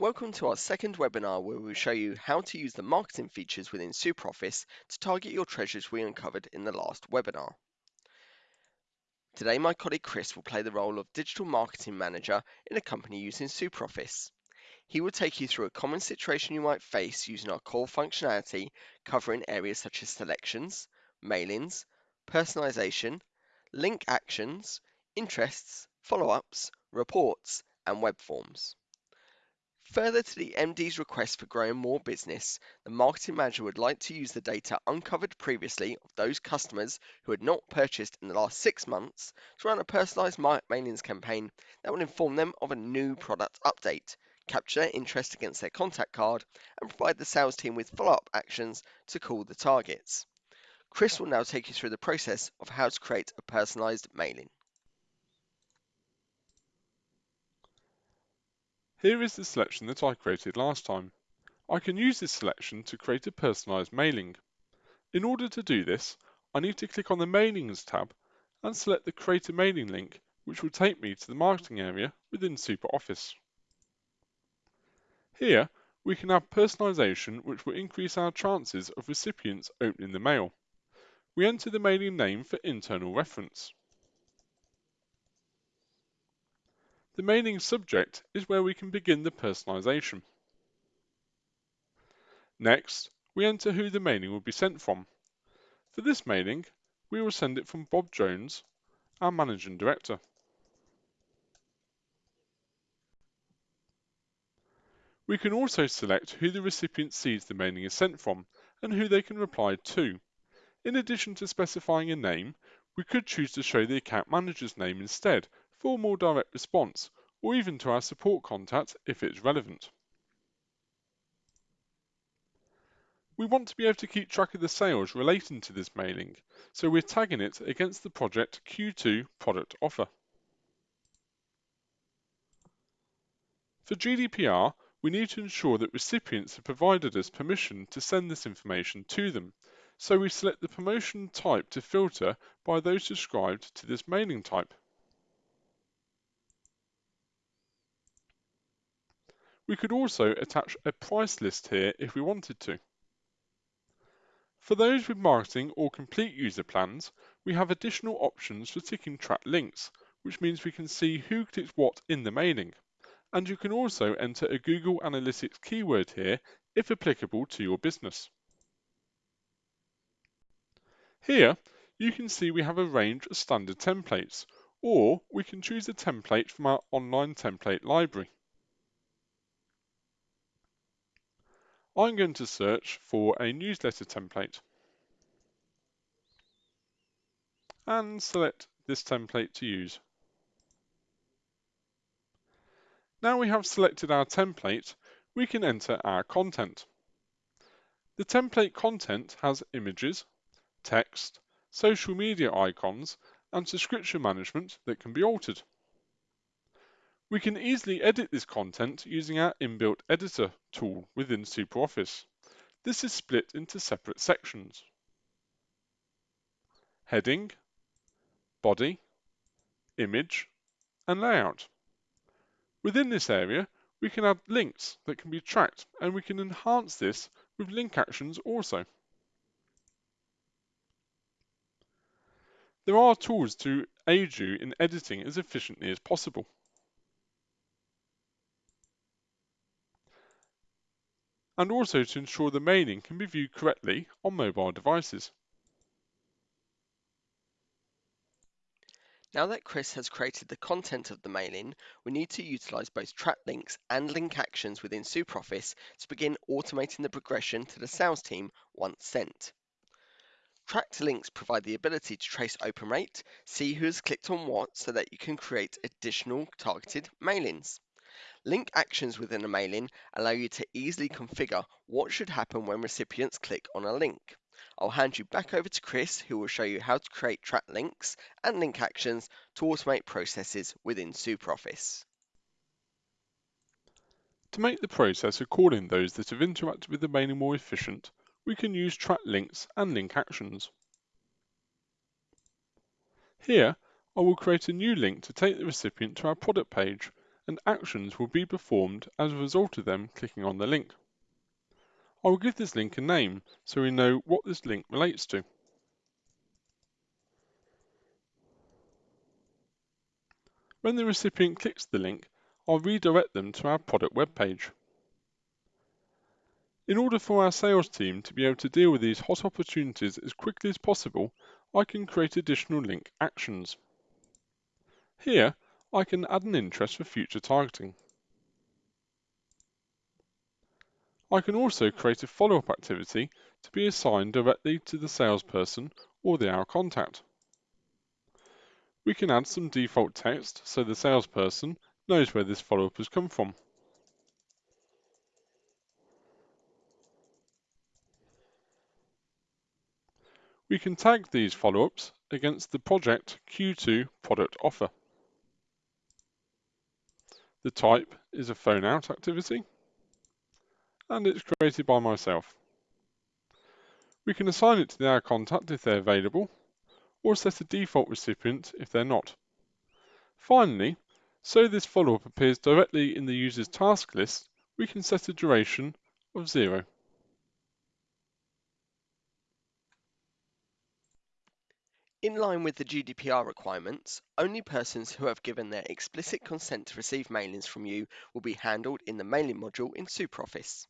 Welcome to our second webinar where we'll show you how to use the marketing features within SuperOffice to target your treasures we uncovered in the last webinar. Today my colleague Chris will play the role of Digital Marketing Manager in a company using SuperOffice. He will take you through a common situation you might face using our core functionality covering areas such as selections, mailings, personalization, link actions, interests, follow-ups, reports and web forms. Further to the MD's request for growing more business, the marketing manager would like to use the data uncovered previously of those customers who had not purchased in the last six months to run a personalized mailings campaign that will inform them of a new product update, capture their interest against their contact card, and provide the sales team with follow-up actions to call the targets. Chris will now take you through the process of how to create a personalized mailing. Here is the selection that I created last time. I can use this selection to create a personalised mailing. In order to do this, I need to click on the Mailings tab and select the Create a Mailing link, which will take me to the marketing area within SuperOffice. Here, we can have personalisation which will increase our chances of recipients opening the mail. We enter the mailing name for internal reference. The mailing subject is where we can begin the personalization. Next, we enter who the mailing will be sent from. For this mailing, we will send it from Bob Jones, our Managing Director. We can also select who the recipient sees the mailing is sent from and who they can reply to. In addition to specifying a name, we could choose to show the account manager's name instead for more direct response, or even to our support contact if it's relevant. We want to be able to keep track of the sales relating to this mailing, so we're tagging it against the project Q2 product offer. For GDPR, we need to ensure that recipients have provided us permission to send this information to them, so we select the promotion type to filter by those described to this mailing type. We could also attach a price list here if we wanted to. For those with marketing or complete user plans, we have additional options for ticking track links, which means we can see who clicked what in the mailing. And you can also enter a Google Analytics keyword here if applicable to your business. Here, you can see we have a range of standard templates, or we can choose a template from our online template library. I'm going to search for a newsletter template and select this template to use. Now we have selected our template, we can enter our content. The template content has images, text, social media icons and subscription management that can be altered. We can easily edit this content using our inbuilt editor tool within SuperOffice. This is split into separate sections. Heading, body, image, and layout. Within this area, we can add links that can be tracked and we can enhance this with link actions also. There are tools to aid you in editing as efficiently as possible. And also to ensure the mailing can be viewed correctly on mobile devices. Now that Chris has created the content of the mailing, we need to utilize both track links and link actions within SuperOffice to begin automating the progression to the sales team once sent. Tracked links provide the ability to trace open rate, see who has clicked on what so that you can create additional targeted mailings. Link actions within a mailing allow you to easily configure what should happen when recipients click on a link. I'll hand you back over to Chris who will show you how to create track links and link actions to automate processes within SuperOffice. To make the process of calling those that have interacted with the mailing more efficient, we can use track links and link actions. Here, I will create a new link to take the recipient to our product page and actions will be performed as a result of them clicking on the link. I will give this link a name so we know what this link relates to. When the recipient clicks the link, I'll redirect them to our product web page. In order for our sales team to be able to deal with these hot opportunities as quickly as possible, I can create additional link actions. Here, I can add an interest for future targeting. I can also create a follow-up activity to be assigned directly to the salesperson or the our contact. We can add some default text so the salesperson knows where this follow-up has come from. We can tag these follow-ups against the project Q2 product offer. The type is a phone out activity and it's created by myself. We can assign it to their contact if they're available or set a default recipient if they're not. Finally, so this follow-up appears directly in the user's task list, we can set a duration of zero. In line with the GDPR requirements, only persons who have given their explicit consent to receive mailings from you will be handled in the mailing module in SuperOffice.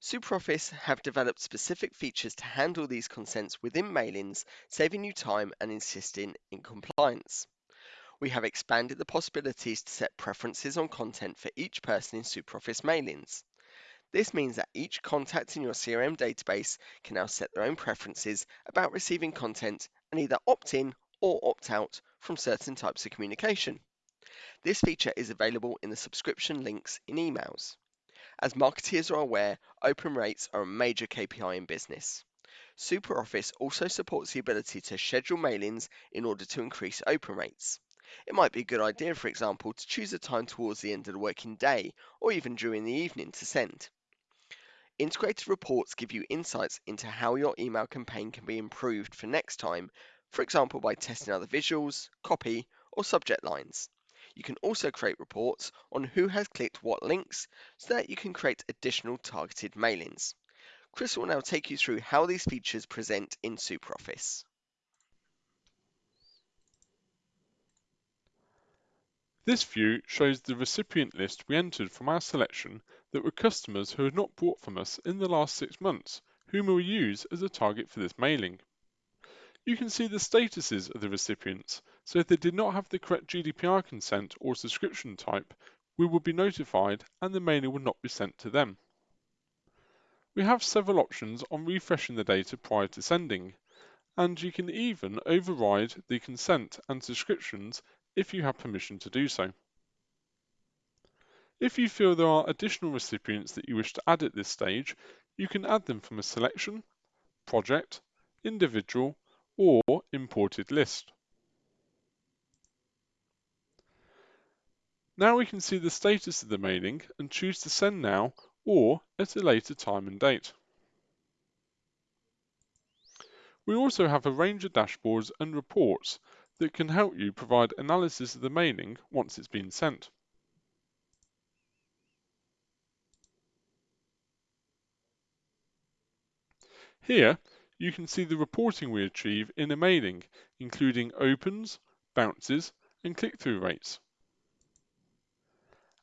SuperOffice have developed specific features to handle these consents within mailings, saving you time and insisting in compliance. We have expanded the possibilities to set preferences on content for each person in SuperOffice mailings. This means that each contact in your CRM database can now set their own preferences about receiving content and either opt in or opt out from certain types of communication. This feature is available in the subscription links in emails. As marketeers are aware, open rates are a major KPI in business. SuperOffice also supports the ability to schedule mailings in order to increase open rates. It might be a good idea, for example, to choose a time towards the end of the working day or even during the evening to send. Integrated reports give you insights into how your email campaign can be improved for next time, for example by testing other visuals, copy, or subject lines. You can also create reports on who has clicked what links so that you can create additional targeted mailings. Chris will now take you through how these features present in SuperOffice. This view shows the recipient list we entered from our selection that were customers who had not bought from us in the last six months, whom we will use as a target for this mailing. You can see the statuses of the recipients, so if they did not have the correct GDPR consent or subscription type, we would be notified and the mailing would not be sent to them. We have several options on refreshing the data prior to sending, and you can even override the consent and subscriptions if you have permission to do so. If you feel there are additional recipients that you wish to add at this stage, you can add them from a selection, project, individual, or imported list. Now we can see the status of the mailing and choose to send now or at a later time and date. We also have a range of dashboards and reports that can help you provide analysis of the mailing once it's been sent. Here, you can see the reporting we achieve in a mailing, including opens, bounces, and click-through rates.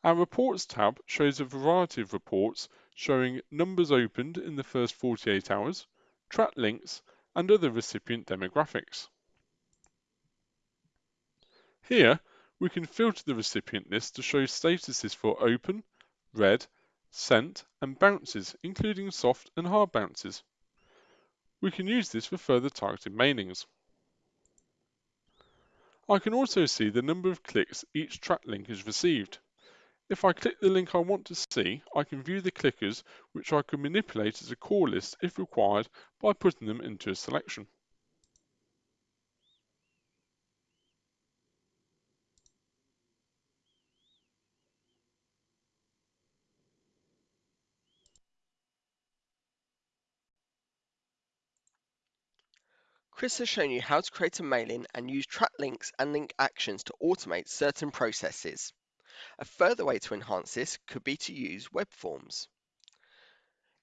Our Reports tab shows a variety of reports showing numbers opened in the first 48 hours, track links, and other recipient demographics. Here, we can filter the recipient list to show statuses for open, read, sent, and bounces, including soft and hard bounces. We can use this for further targeted mailings. I can also see the number of clicks each track link has received. If I click the link I want to see, I can view the clickers which I can manipulate as a call list if required by putting them into a selection. Chris has shown you how to create a mailing and use track links and link actions to automate certain processes. A further way to enhance this could be to use web forms.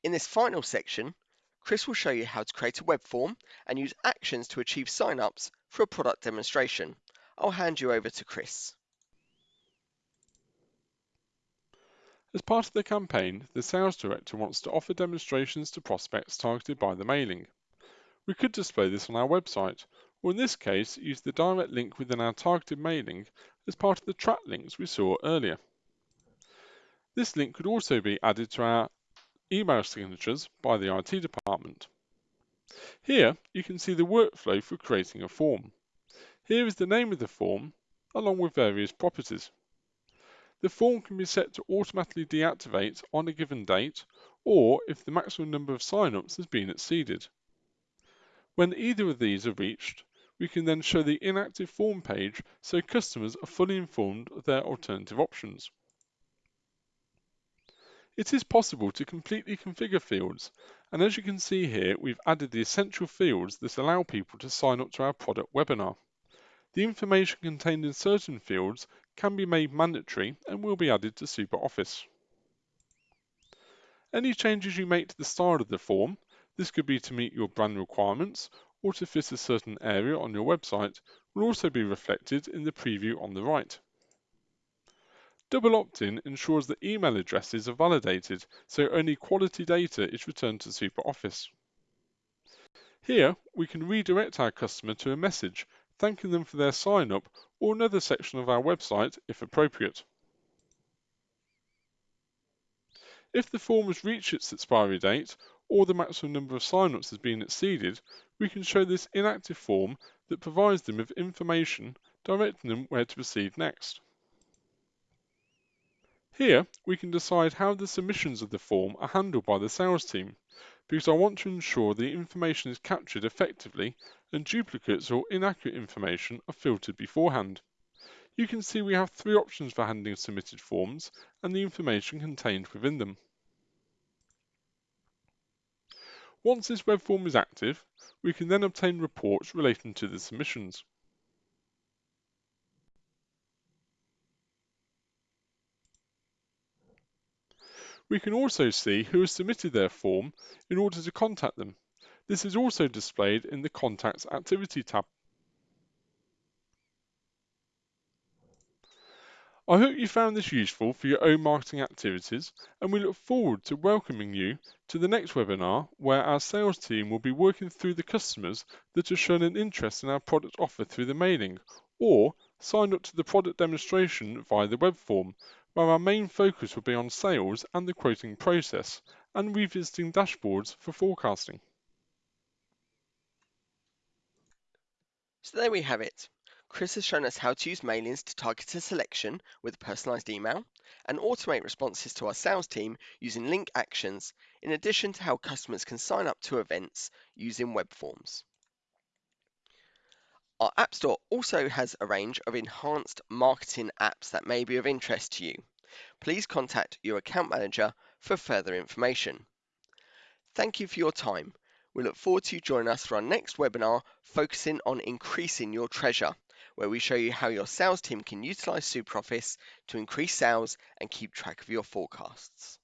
In this final section, Chris will show you how to create a web form and use actions to achieve signups for a product demonstration. I'll hand you over to Chris. As part of the campaign, the sales director wants to offer demonstrations to prospects targeted by the mailing. We could display this on our website, or in this case, use the direct link within our targeted mailing as part of the track links we saw earlier. This link could also be added to our email signatures by the IT department. Here you can see the workflow for creating a form. Here is the name of the form along with various properties. The form can be set to automatically deactivate on a given date or if the maximum number of signups has been exceeded. When either of these are reached, we can then show the inactive form page so customers are fully informed of their alternative options. It is possible to completely configure fields, and as you can see here, we've added the essential fields that allow people to sign up to our product webinar. The information contained in certain fields can be made mandatory and will be added to SuperOffice. Any changes you make to the style of the form, this could be to meet your brand requirements or to fit a certain area on your website, will also be reflected in the preview on the right. Double opt-in ensures that email addresses are validated, so only quality data is returned to SuperOffice. Here, we can redirect our customer to a message thanking them for their sign up or another section of our website if appropriate. If the form has reached its expiry date or the maximum number of sign-ups has been exceeded, we can show this inactive form that provides them with information directing them where to proceed next. Here, we can decide how the submissions of the form are handled by the sales team, because I want to ensure the information is captured effectively and duplicates or inaccurate information are filtered beforehand. You can see we have three options for handling submitted forms and the information contained within them. Once this web form is active, we can then obtain reports relating to the submissions. We can also see who has submitted their form in order to contact them. This is also displayed in the Contacts Activity tab. I hope you found this useful for your own marketing activities and we look forward to welcoming you to the next webinar where our sales team will be working through the customers that have shown an interest in our product offer through the mailing or signed up to the product demonstration via the web form where our main focus will be on sales and the quoting process, and revisiting dashboards for forecasting. So there we have it. Chris has shown us how to use mailings to target a selection with a personalized email and automate responses to our sales team using link actions, in addition to how customers can sign up to events using web forms. Our App Store also has a range of enhanced marketing apps that may be of interest to you. Please contact your account manager for further information. Thank you for your time. We look forward to you joining us for our next webinar focusing on increasing your treasure, where we show you how your sales team can utilize SuperOffice to increase sales and keep track of your forecasts.